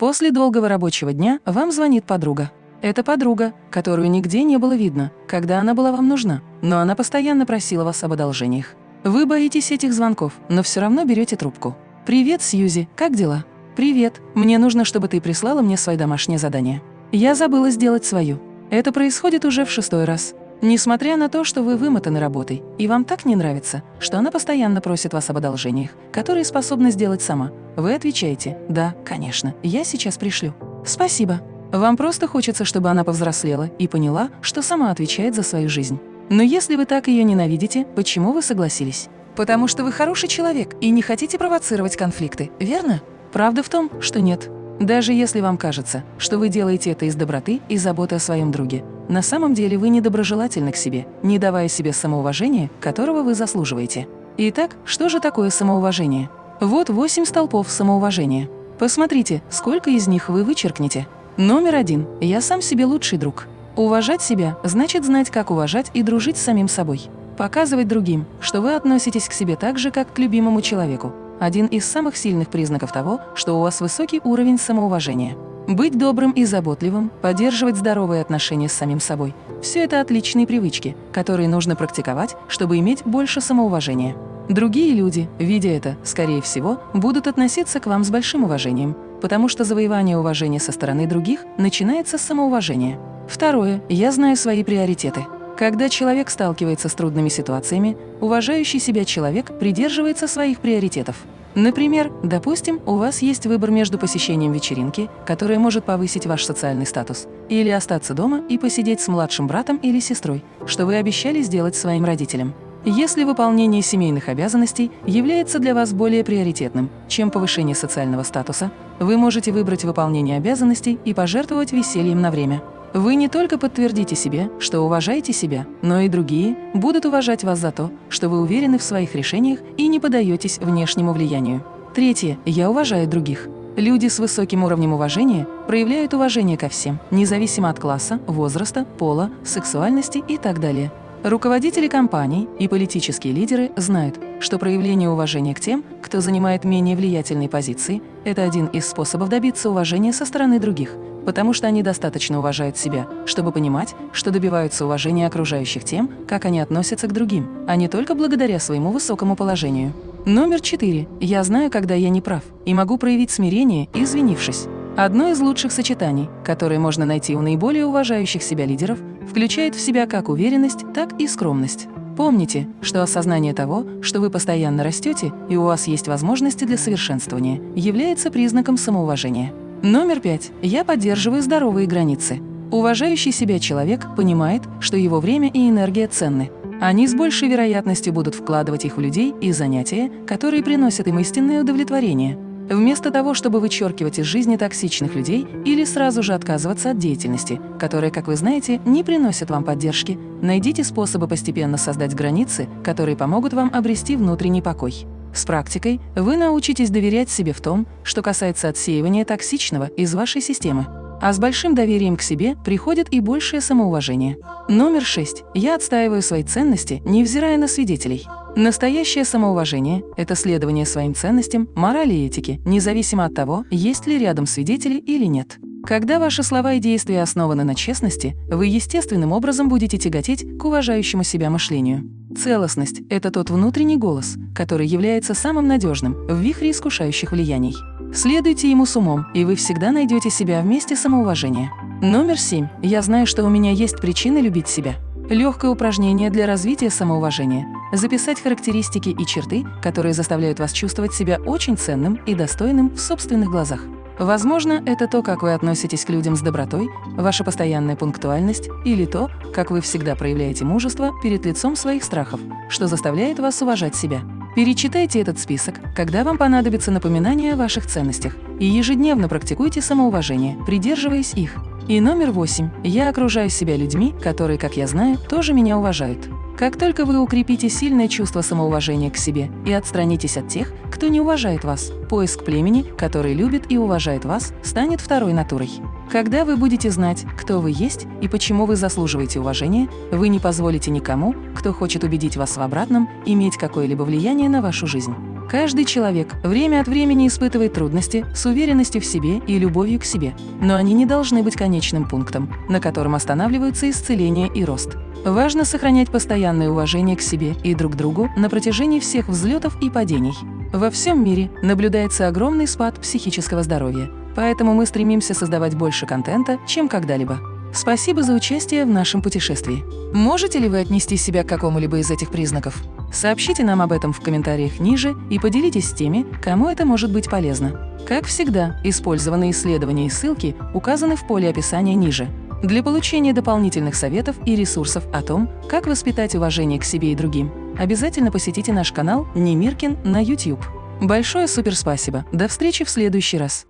После долгого рабочего дня вам звонит подруга. Это подруга, которую нигде не было видно, когда она была вам нужна, но она постоянно просила вас об одолжениях. Вы боитесь этих звонков, но все равно берете трубку. «Привет, Сьюзи, как дела?» «Привет, мне нужно, чтобы ты прислала мне свое домашнее задание». «Я забыла сделать свою». Это происходит уже в шестой раз. Несмотря на то, что вы вымотаны работой, и вам так не нравится, что она постоянно просит вас об одолжениях, которые способна сделать сама, вы отвечаете «Да, конечно, я сейчас пришлю». «Спасибо». Вам просто хочется, чтобы она повзрослела и поняла, что сама отвечает за свою жизнь. Но если вы так ее ненавидите, почему вы согласились? Потому что вы хороший человек и не хотите провоцировать конфликты, верно? Правда в том, что нет. Даже если вам кажется, что вы делаете это из доброты и заботы о своем друге, на самом деле вы недоброжелательны к себе, не давая себе самоуважения, которого вы заслуживаете. Итак, что же такое самоуважение? Вот восемь столпов самоуважения. Посмотрите, сколько из них вы вычеркнете. Номер один. Я сам себе лучший друг. Уважать себя значит знать, как уважать и дружить с самим собой. Показывать другим, что вы относитесь к себе так же, как к любимому человеку, один из самых сильных признаков того, что у вас высокий уровень самоуважения. Быть добрым и заботливым, поддерживать здоровые отношения с самим собой – все это отличные привычки, которые нужно практиковать, чтобы иметь больше самоуважения. Другие люди, видя это, скорее всего, будут относиться к вам с большим уважением, потому что завоевание уважения со стороны других начинается с самоуважения. Второе. Я знаю свои приоритеты. Когда человек сталкивается с трудными ситуациями, уважающий себя человек придерживается своих приоритетов. Например, допустим, у вас есть выбор между посещением вечеринки, которая может повысить ваш социальный статус, или остаться дома и посидеть с младшим братом или сестрой, что вы обещали сделать своим родителям. Если выполнение семейных обязанностей является для вас более приоритетным, чем повышение социального статуса, вы можете выбрать выполнение обязанностей и пожертвовать весельем на время. Вы не только подтвердите себе, что уважаете себя, но и другие будут уважать вас за то, что вы уверены в своих решениях и не подаетесь внешнему влиянию. Третье. Я уважаю других. Люди с высоким уровнем уважения проявляют уважение ко всем, независимо от класса, возраста, пола, сексуальности и так далее. Руководители компаний и политические лидеры знают, что проявление уважения к тем, кто занимает менее влиятельные позиции, это один из способов добиться уважения со стороны других – потому что они достаточно уважают себя, чтобы понимать, что добиваются уважения окружающих тем, как они относятся к другим, а не только благодаря своему высокому положению. Номер четыре. Я знаю, когда я не прав, и могу проявить смирение, извинившись. Одно из лучших сочетаний, которое можно найти у наиболее уважающих себя лидеров, включает в себя как уверенность, так и скромность. Помните, что осознание того, что вы постоянно растете и у вас есть возможности для совершенствования, является признаком самоуважения. Номер пять. Я поддерживаю здоровые границы. Уважающий себя человек понимает, что его время и энергия ценны. Они с большей вероятностью будут вкладывать их в людей и занятия, которые приносят им истинное удовлетворение. Вместо того, чтобы вычеркивать из жизни токсичных людей или сразу же отказываться от деятельности, которая, как вы знаете, не приносит вам поддержки, найдите способы постепенно создать границы, которые помогут вам обрести внутренний покой. С практикой вы научитесь доверять себе в том, что касается отсеивания токсичного из вашей системы. А с большим доверием к себе приходит и большее самоуважение. Номер шесть. Я отстаиваю свои ценности, невзирая на свидетелей. Настоящее самоуважение – это следование своим ценностям, морали и этике, независимо от того, есть ли рядом свидетели или нет. Когда ваши слова и действия основаны на честности, вы естественным образом будете тяготеть к уважающему себя мышлению. Целостность – это тот внутренний голос, который является самым надежным в вихре искушающих влияний. Следуйте ему с умом, и вы всегда найдете себя вместе самоуважения. Номер семь. Я знаю, что у меня есть причины любить себя. Легкое упражнение для развития самоуважения – записать характеристики и черты, которые заставляют вас чувствовать себя очень ценным и достойным в собственных глазах. Возможно, это то, как вы относитесь к людям с добротой, ваша постоянная пунктуальность или то, как вы всегда проявляете мужество перед лицом своих страхов, что заставляет вас уважать себя. Перечитайте этот список, когда вам понадобится напоминание о ваших ценностях, и ежедневно практикуйте самоуважение, придерживаясь их. И номер восемь. Я окружаю себя людьми, которые, как я знаю, тоже меня уважают. Как только вы укрепите сильное чувство самоуважения к себе и отстранитесь от тех, кто не уважает вас, поиск племени, который любит и уважает вас, станет второй натурой. Когда вы будете знать, кто вы есть и почему вы заслуживаете уважения, вы не позволите никому, кто хочет убедить вас в обратном, иметь какое-либо влияние на вашу жизнь. Каждый человек время от времени испытывает трудности с уверенностью в себе и любовью к себе, но они не должны быть конечным пунктом, на котором останавливаются исцеление и рост. Важно сохранять постоянное уважение к себе и друг другу на протяжении всех взлетов и падений. Во всем мире наблюдается огромный спад психического здоровья, поэтому мы стремимся создавать больше контента, чем когда-либо. Спасибо за участие в нашем путешествии. Можете ли вы отнести себя к какому-либо из этих признаков? Сообщите нам об этом в комментариях ниже и поделитесь с теми, кому это может быть полезно. Как всегда, использованные исследования и ссылки указаны в поле описания ниже. Для получения дополнительных советов и ресурсов о том, как воспитать уважение к себе и другим, обязательно посетите наш канал Немиркин на YouTube. Большое суперспасибо. До встречи в следующий раз.